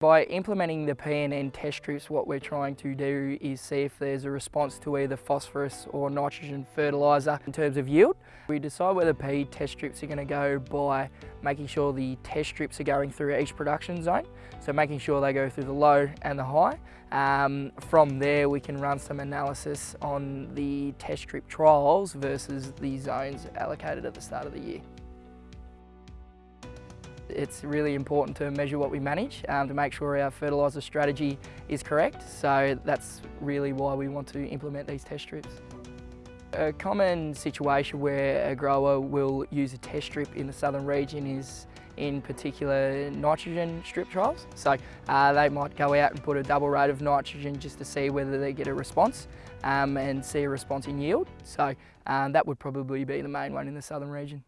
By implementing the PNN test strips, what we're trying to do is see if there's a response to either phosphorus or nitrogen fertiliser in terms of yield. We decide whether the P test strips are going to go by making sure the test strips are going through each production zone, so making sure they go through the low and the high. Um, from there we can run some analysis on the test strip trials versus the zones allocated at the start of the year. It's really important to measure what we manage um, to make sure our fertiliser strategy is correct. So that's really why we want to implement these test strips. A common situation where a grower will use a test strip in the southern region is in particular nitrogen strip trials. So uh, they might go out and put a double rate of nitrogen just to see whether they get a response um, and see a response in yield. So um, that would probably be the main one in the southern region.